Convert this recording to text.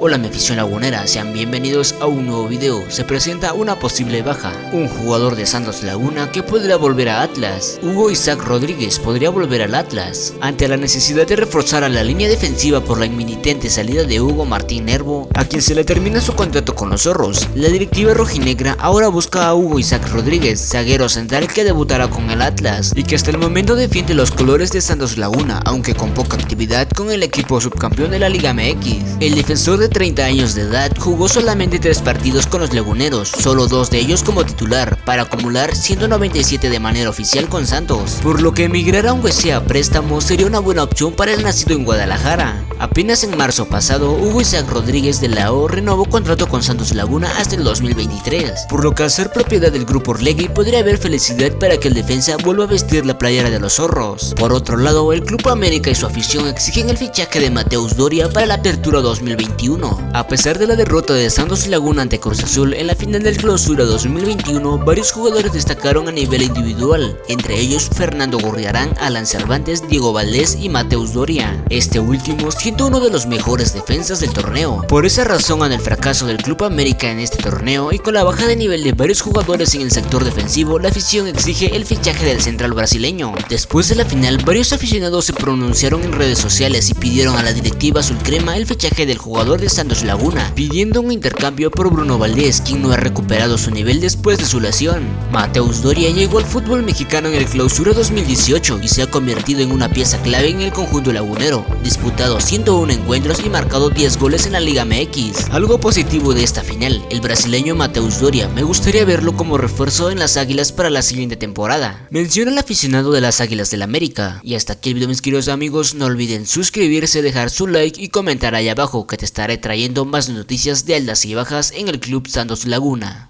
Hola mi afición lagunera, sean bienvenidos a un nuevo video. Se presenta una posible baja, un jugador de Santos Laguna que podría volver a Atlas. Hugo Isaac Rodríguez podría volver al Atlas. Ante la necesidad de reforzar a la línea defensiva por la inminente salida de Hugo Martín Nervo, a quien se le termina su contrato con los zorros, la directiva rojinegra ahora busca a Hugo Isaac Rodríguez, zaguero central que debutará con el Atlas y que hasta el momento defiende los colores de Santos Laguna, aunque con poca actividad con el equipo subcampeón de la Liga MX. El defensor de 30 años de edad jugó solamente 3 partidos con los laguneros, solo dos de ellos como titular, para acumular 197 de manera oficial con Santos, por lo que emigrar a un a préstamo sería una buena opción para el nacido en Guadalajara. Apenas en marzo pasado, Hugo Isaac Rodríguez de la O renovó contrato con Santos Laguna hasta el 2023, por lo que al ser propiedad del grupo Orlegui podría haber felicidad para que el defensa vuelva a vestir la playera de los zorros. Por otro lado, el Club América y su afición exigen el fichaje de Mateus Doria para la apertura 2021 a pesar de la derrota de Santos Laguna ante Cruz Azul en la final del clausura 2021, varios jugadores destacaron a nivel individual, entre ellos Fernando Gorriarán, Alan Cervantes, Diego Valdés y Mateus Doria, este último siendo uno de los mejores defensas del torneo. Por esa razón ante el fracaso del Club América en este torneo y con la baja de nivel de varios jugadores en el sector defensivo, la afición exige el fichaje del central brasileño. Después de la final, varios aficionados se pronunciaron en redes sociales y pidieron a la directiva azul crema el fichaje del jugador Santos Laguna, pidiendo un intercambio por Bruno Valdés, quien no ha recuperado su nivel después de su lesión. Mateus Doria llegó al fútbol mexicano en el clausura 2018 y se ha convertido en una pieza clave en el conjunto lagunero, disputado 101 encuentros y marcado 10 goles en la Liga MX. Algo positivo de esta final, el brasileño Mateus Doria, me gustaría verlo como refuerzo en las Águilas para la siguiente temporada. Menciona el aficionado de las Águilas del América. Y hasta aquí el video mis queridos amigos, no olviden suscribirse, dejar su like y comentar ahí abajo que te estaré trayendo más noticias de altas y bajas en el Club Santos Laguna.